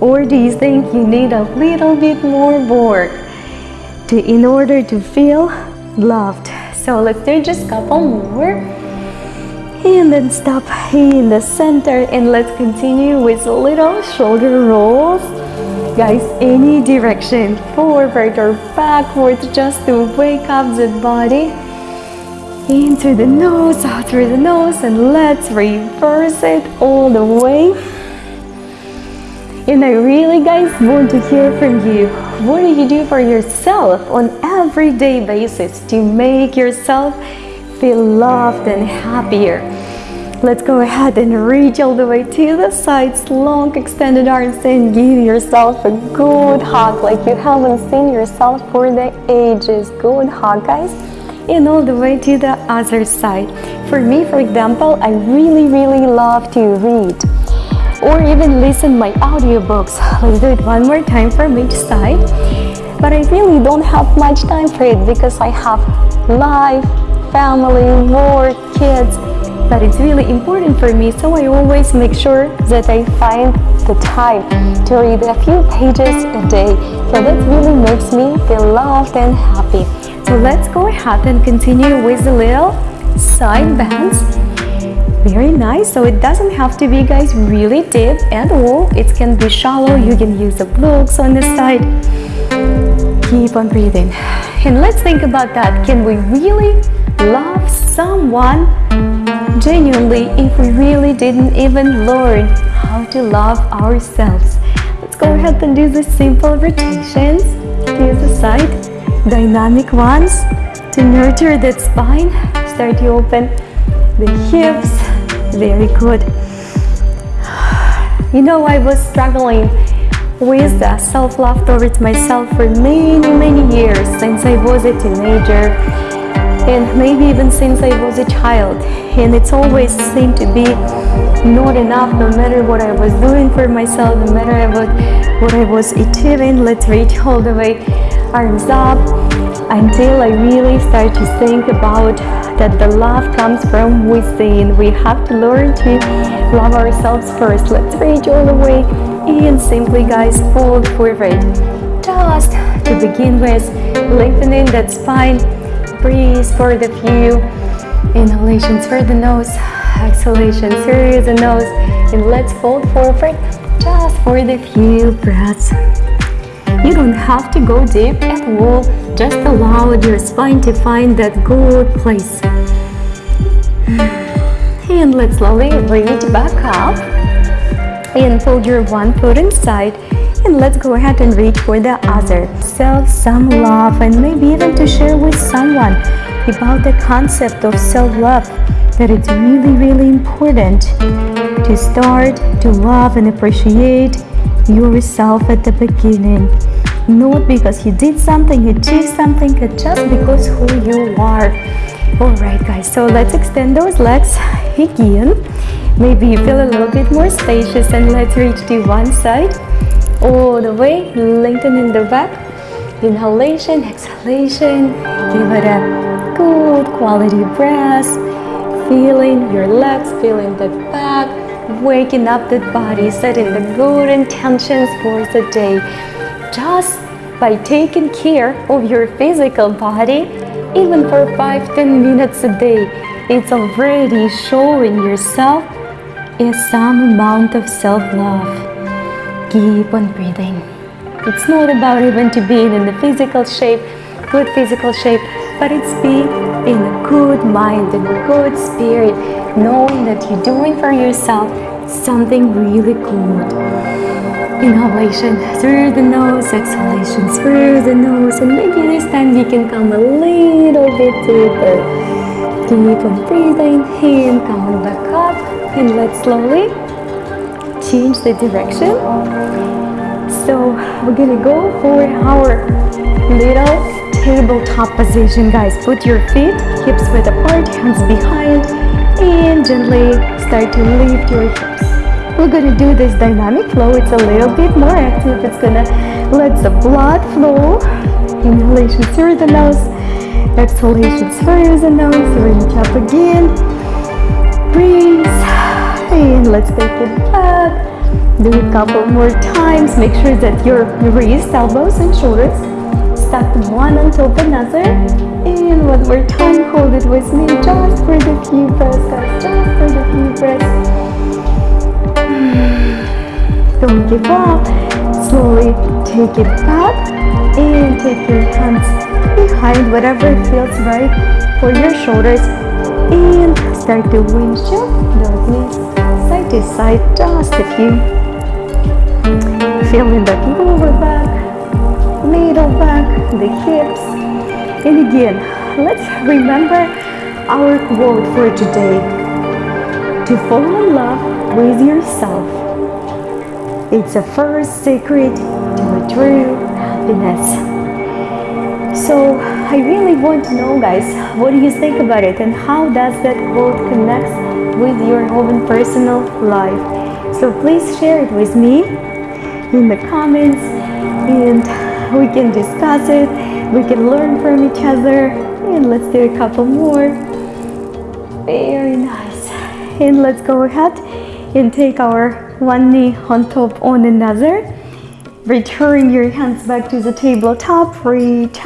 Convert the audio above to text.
Or do you think you need a little bit more work to, in order to feel loved? So let's do just a couple more. And then stop in the center and let's continue with little shoulder rolls. Guys, any direction, forward or backwards, just to wake up the body. In through the nose, out through the nose, and let's reverse it all the way. And I really, guys, want to hear from you. What do you do for yourself on everyday basis to make yourself feel loved and happier? Let's go ahead and reach all the way to the sides, long extended arms, and give yourself a good hug like you haven't seen yourself for the ages. Good hug, guys. And all the way to the other side. For me, for example, I really, really love to read or even listen my audiobooks. Let's do it one more time from each side. But I really don't have much time for it because I have life, family, work, kids. But it's really important for me, so I always make sure that I find the time to read a few pages a day. So that really makes me feel loved and happy. So let's go ahead and continue with the little side bends very nice so it doesn't have to be guys really deep at all it can be shallow. You can use the blocks on the side. Keep on breathing. And let's think about that. Can we really love someone? Genuinely if we really didn't even learn how to love ourselves. Let's go ahead and do the simple rotations. To the side. Dynamic ones. To nurture that spine start to open the hips very good. You know, I was struggling with the self-love towards myself for many, many years since I was a teenager and maybe even since I was a child. And it's always seemed to be not enough no matter what I was doing for myself, no matter what, what I was achieving. Let's reach all the way, arms up, until I really start to think about that the love comes from within. We have to learn to love ourselves first. Let's reach all the way and simply guys fold forward. Just to begin with, lengthening that spine. Breathe for the few inhalations through the nose, exhalations through the nose, and let's fold forward just for the few breaths. You don't have to go deep at all, just allow your spine to find that good place. And let's slowly reach back up and fold your one foot inside and let's go ahead and reach for the other. Self some love and maybe even to share with someone about the concept of self-love that it's really really important to start to love and appreciate yourself at the beginning. Not because you did something you achieved something but just because who you are. All right guys so let's extend those legs. Again maybe you feel a little bit more spacious and let's reach to one side. All the way lengthening the back. Inhalation exhalation. Give it a good quality breath. Feeling your legs feeling the back waking up the body setting the good intentions for the day. Just by taking care of your physical body even for 5-10 minutes a day it's already showing yourself a some amount of self-love. Keep on breathing. It's not about even to being in the physical shape good physical shape but it's being in a good mind and a good spirit knowing that you're doing for yourself something really good Inhalation through the nose, exhalation through the nose, and maybe this time you can come a little bit deeper. Keep on breathing in, coming back up, and let's slowly change the direction. So we're gonna go for our little tabletop position, guys. Put your feet hips width apart, hands behind, and gently start to lift your hips. We're gonna do this dynamic flow. It's a little bit more active. It's gonna let the blood flow. Inhalation through the nose. Exhalation through the nose. Reach up again. Breathe. And let's take it back. Do a couple more times. Make sure that your wrists, elbows, and shoulders stacked one on top of another. And one more time, hold it with me just for the few breaths, guys. Just for the few breaths. Don't give up. Slowly take it back and take your hands behind whatever feels right for your shoulders and start to windshield those knees side to side just a few feeling the lower back middle back the hips and again let's remember our quote for today. To fall in love with yourself. It's the first secret to a true happiness. So I really want to know guys, what do you think about it? And how does that quote connect with your own personal life? So please share it with me in the comments. And we can discuss it, we can learn from each other and let's do a couple more. Very nice. And let's go ahead and take our one knee on top on another. Return your hands back to the tabletop, reach up.